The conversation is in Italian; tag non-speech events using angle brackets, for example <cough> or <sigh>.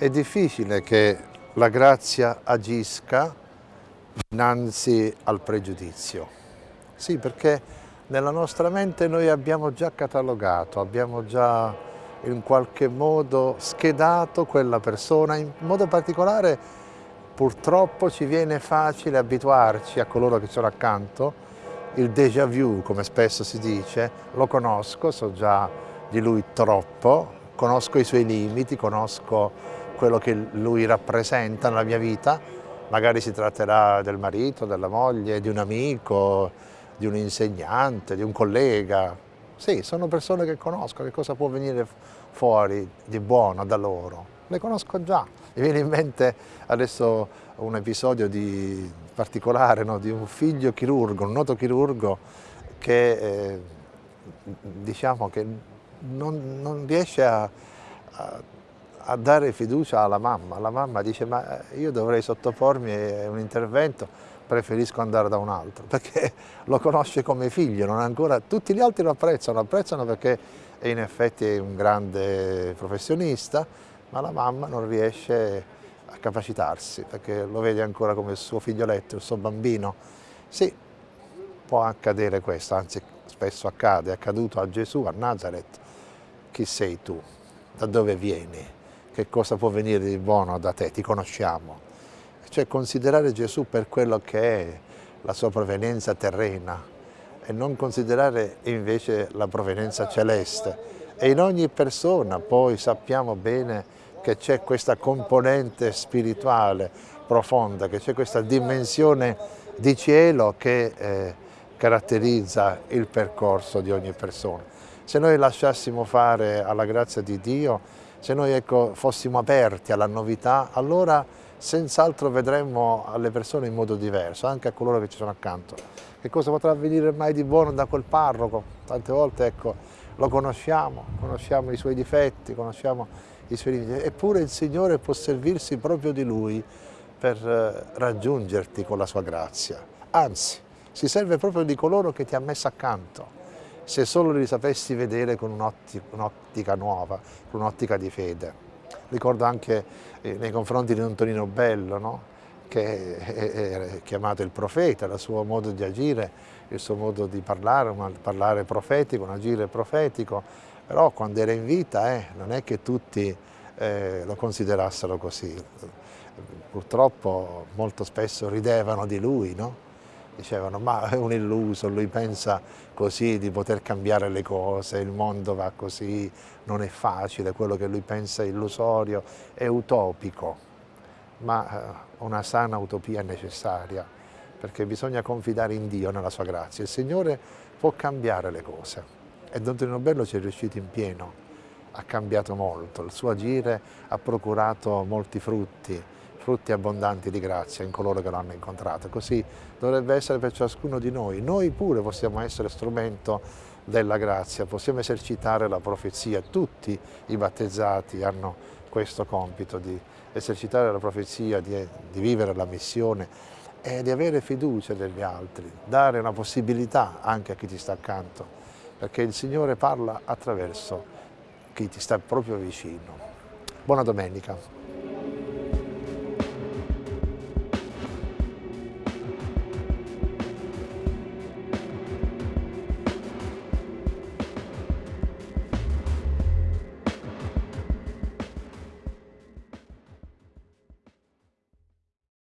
È difficile che la grazia agisca innanzi al pregiudizio. Sì, perché nella nostra mente noi abbiamo già catalogato, abbiamo già in qualche modo schedato quella persona, in modo particolare purtroppo ci viene facile abituarci a coloro che sono accanto, il déjà vu come spesso si dice, lo conosco, so già di lui troppo, conosco i suoi limiti, conosco quello che lui rappresenta nella mia vita, magari si tratterà del marito, della moglie, di un amico, di un insegnante, di un collega. Sì, sono persone che conosco, che cosa può venire fuori di buono da loro. Le conosco già. Mi viene in mente adesso un episodio di particolare no? di un figlio chirurgo, un noto chirurgo che eh, diciamo che non, non riesce a, a a dare fiducia alla mamma. La mamma dice ma eh, io dovrei sottopormi a un intervento, preferisco andare da un altro, <laughs> perché lo conosce come figlio, non ancora... tutti gli altri lo apprezzano, apprezzano perché in effetti è un grande professionista, ma la mamma non riesce a capacitarsi, perché lo vede ancora come il suo figlioletto, il suo bambino. Sì, può accadere questo, anzi spesso accade, è accaduto a Gesù, a Nazareth. Chi sei tu? Da dove vieni? Che cosa può venire di buono da te, ti conosciamo. Cioè considerare Gesù per quello che è la sua provenienza terrena e non considerare invece la provenienza celeste. E in ogni persona poi sappiamo bene che c'è questa componente spirituale profonda, che c'è questa dimensione di cielo che eh, caratterizza il percorso di ogni persona. Se noi lasciassimo fare alla grazia di Dio, se noi ecco, fossimo aperti alla novità, allora senz'altro vedremmo alle persone in modo diverso, anche a coloro che ci sono accanto. Che cosa potrà venire mai di buono da quel parroco? Tante volte ecco, lo conosciamo, conosciamo i suoi difetti, conosciamo i suoi limiti, eppure il Signore può servirsi proprio di Lui per eh, raggiungerti con la sua grazia. Anzi, si serve proprio di coloro che ti ha messo accanto se solo li sapessi vedere con un'ottica nuova, con un'ottica di fede. Ricordo anche eh, nei confronti di Antonino Bello, no? che è chiamato il profeta, il suo modo di agire, il suo modo di parlare, un parlare profetico, un agire profetico, però quando era in vita eh, non è che tutti eh, lo considerassero così. Purtroppo molto spesso ridevano di lui, no? Dicevano ma è un illuso, lui pensa così di poter cambiare le cose, il mondo va così, non è facile, quello che lui pensa è illusorio, è utopico, ma eh, una sana utopia è necessaria perché bisogna confidare in Dio, nella sua grazia. Il Signore può cambiare le cose e Don Tonino Bello ci è riuscito in pieno, ha cambiato molto, il suo agire ha procurato molti frutti, frutti abbondanti di grazia in coloro che l'hanno incontrato. Così dovrebbe essere per ciascuno di noi. Noi pure possiamo essere strumento della grazia, possiamo esercitare la profezia. Tutti i battezzati hanno questo compito di esercitare la profezia, di, di vivere la missione e di avere fiducia negli altri, dare una possibilità anche a chi ti sta accanto, perché il Signore parla attraverso chi ti sta proprio vicino. Buona domenica.